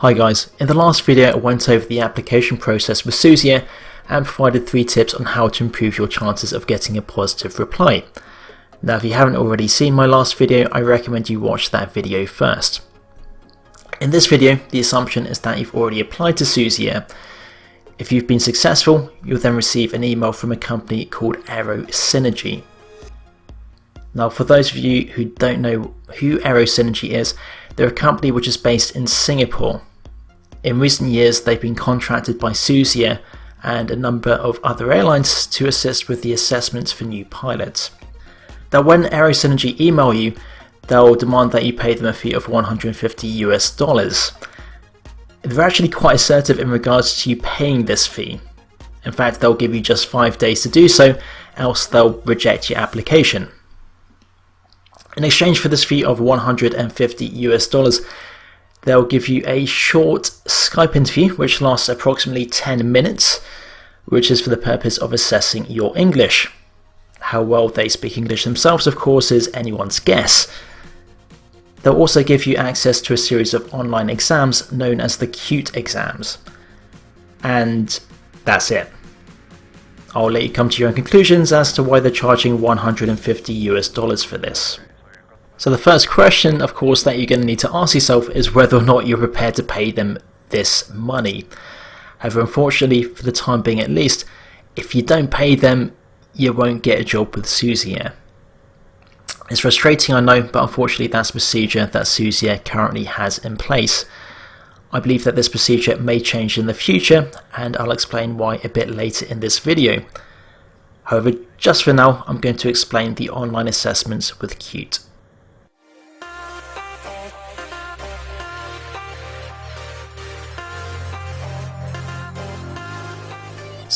Hi guys, in the last video I went over the application process with Susi and provided 3 tips on how to improve your chances of getting a positive reply. Now if you haven't already seen my last video, I recommend you watch that video first. In this video, the assumption is that you've already applied to Susi If you've been successful, you'll then receive an email from a company called Aero Synergy. Now for those of you who don't know who Aero Synergy is, they're a company which is based in Singapore in recent years, they've been contracted by Susi and a number of other airlines to assist with the assessments for new pilots. Now when Aero Synergy email you, they'll demand that you pay them a fee of 150 US dollars. They're actually quite assertive in regards to you paying this fee. In fact, they'll give you just 5 days to do so, else they'll reject your application. In exchange for this fee of 150 US dollars, They'll give you a short Skype interview which lasts approximately 10 minutes, which is for the purpose of assessing your English. How well they speak English themselves, of course, is anyone's guess. They'll also give you access to a series of online exams known as the cut-e exams. And that's it. I'll let you come to your own conclusions as to why they're charging 150 US dollars for this. So the first question, of course, that you're going to need to ask yourself is whether or not you're prepared to pay them this money. However, unfortunately, for the time being at least, if you don't pay them, you won't get a job with Air. It's frustrating, I know, but unfortunately that's procedure that Susi currently has in place. I believe that this procedure may change in the future, and I'll explain why a bit later in this video. However, just for now, I'm going to explain the online assessments with cut-e.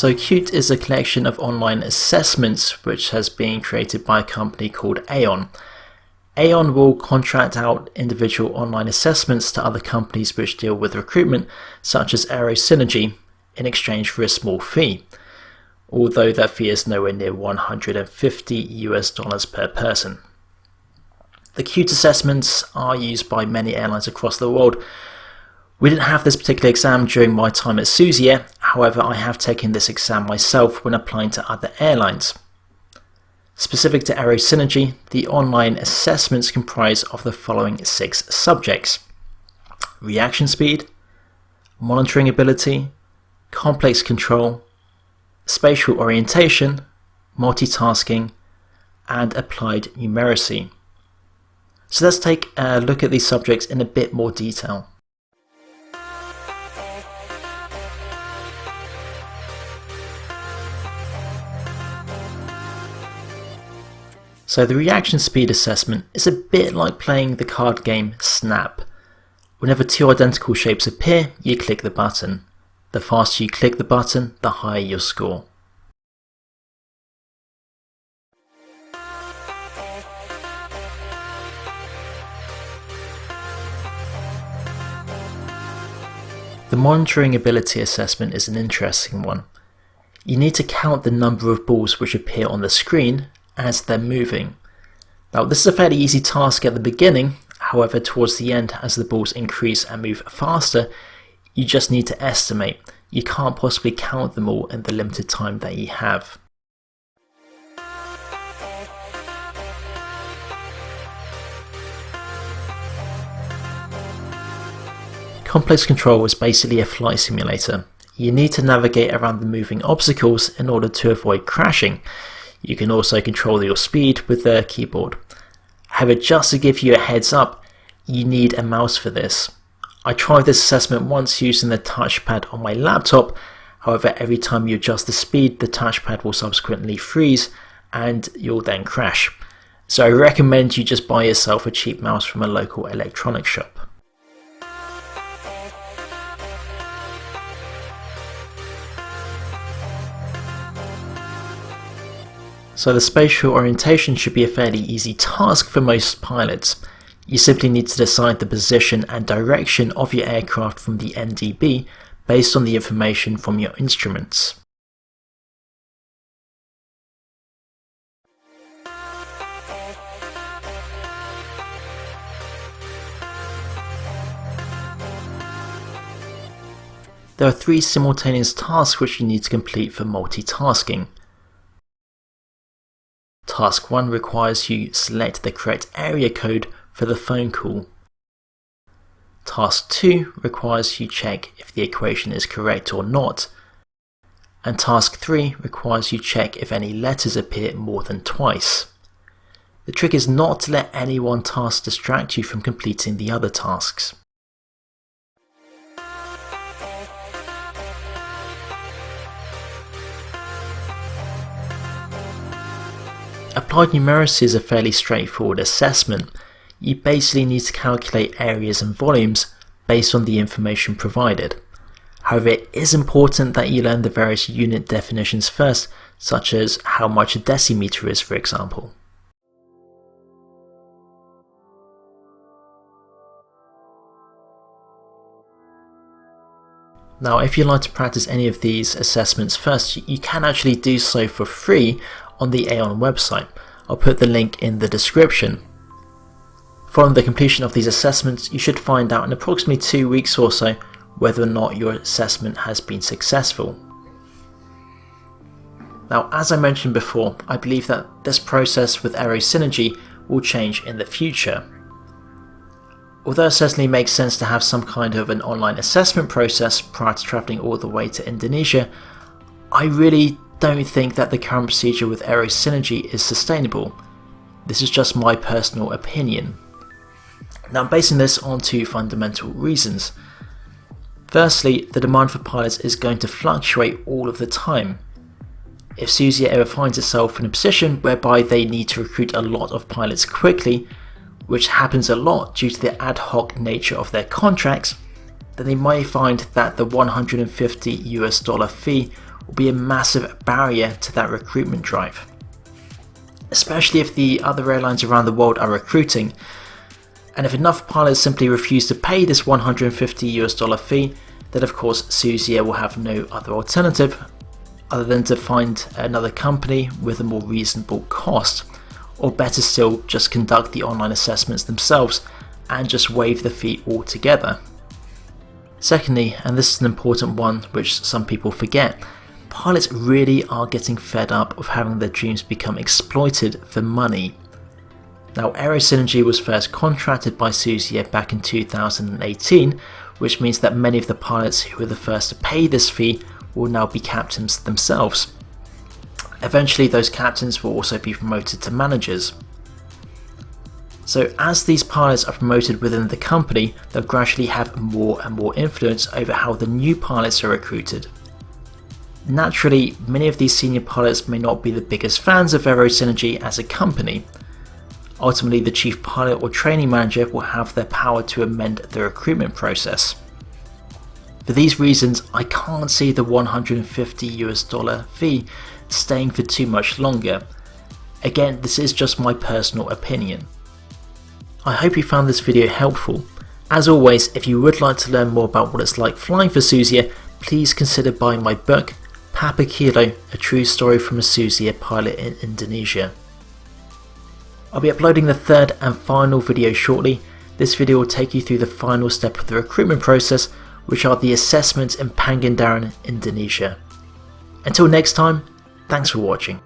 So cut-e is a collection of online assessments which has been created by a company called Aon. Aon will contract out individual online assessments to other companies which deal with recruitment, such as Aero Synergy, in exchange for a small fee, although that fee is nowhere near 150 US dollars per person. The cut-e assessments are used by many airlines across the world. We didn't have this particular exam during my time at Susi However, I have taken this exam myself when applying to other airlines. Specific to Aero Synergy, the online assessments comprise of the following six subjects. Reaction speed, monitoring ability, complex control, spatial orientation, multitasking, and applied numeracy. So let's take a look at these subjects in a bit more detail. So the reaction speed assessment is a bit like playing the card game Snap. Whenever two identical shapes appear, you click the button. The faster you click the button, the higher your score. The monitoring ability assessment is an interesting one. You need to count the number of balls which appear on the screen as they're moving. Now this is a fairly easy task at the beginning, however towards the end as the balls increase and move faster, you just need to estimate. You can't possibly count them all in the limited time that you have. Complex Control is basically a flight simulator. You need to navigate around the moving obstacles in order to avoid crashing. You can also control your speed with the keyboard. However, just to give you a heads up, you need a mouse for this. I tried this assessment once using the touchpad on my laptop, however every time you adjust the speed the touchpad will subsequently freeze and you'll then crash. So I recommend you just buy yourself a cheap mouse from a local electronics shop. So the spatial orientation should be a fairly easy task for most pilots. You simply need to decide the position and direction of your aircraft from the NDB based on the information from your instruments. there are three simultaneous tasks which you need to complete for multitasking. Task 1 requires you select the correct area code for the phone call. Task 2 requires you check if the equation is correct or not. And task 3 requires you check if any letters appear more than twice. The trick is not to let any one task distract you from completing the other tasks. Applied numeracy is a fairly straightforward assessment. You basically need to calculate areas and volumes based on the information provided. However, it is important that you learn the various unit definitions first, such as how much a decimeter is for example. Now if you'd like to practice any of these assessments first, you can actually do so for free on the Aon website. I'll put the link in the description. Following the completion of these assessments, you should find out in approximately two weeks or so whether or not your assessment has been successful. Now, as I mentioned before, I believe that this process with Aero Synergy will change in the future. Although it certainly makes sense to have some kind of an online assessment process prior to travelling all the way to Indonesia, I really don't think that the current procedure with Aero Synergy is sustainable. This is just my personal opinion. Now I'm basing this on two fundamental reasons. Firstly, the demand for pilots is going to fluctuate all of the time. If Susi Air ever finds itself in a position whereby they need to recruit a lot of pilots quickly, which happens a lot due to the ad hoc nature of their contracts, then they may find that the 150 US dollar fee will be a massive barrier to that recruitment drive. Especially if the other airlines around the world are recruiting, and if enough pilots simply refuse to pay this 150 US dollar fee, then of course Susi Air will have no other alternative other than to find another company with a more reasonable cost or better still just conduct the online assessments themselves and just waive the fee altogether. Secondly, and this is an important one which some people forget, pilots really are getting fed up of having their dreams become exploited for money. Now Aero Synergy was first contracted by Susi Air back in 2018, which means that many of the pilots who were the first to pay this fee will now be captains themselves. Eventually those captains will also be promoted to managers. So as these pilots are promoted within the company, they'll gradually have more and more influence over how the new pilots are recruited. Naturally, many of these senior pilots may not be the biggest fans of Aero Synergy as a company. Ultimately, the chief pilot or training manager will have their power to amend the recruitment process. For these reasons, I can't see the 150 US dollar fee staying for too much longer. Again, this is just my personal opinion. I hope you found this video helpful. As always, if you would like to learn more about what it's like flying for Susi Air, please consider buying my book, Papa Kilo, a true story from a Susi Air pilot in Indonesia. I'll be uploading the third and final video shortly. This video will take you through the final step of the recruitment process, which are the assessments in Pangandaran, Indonesia. Until next time, Thanks for watching.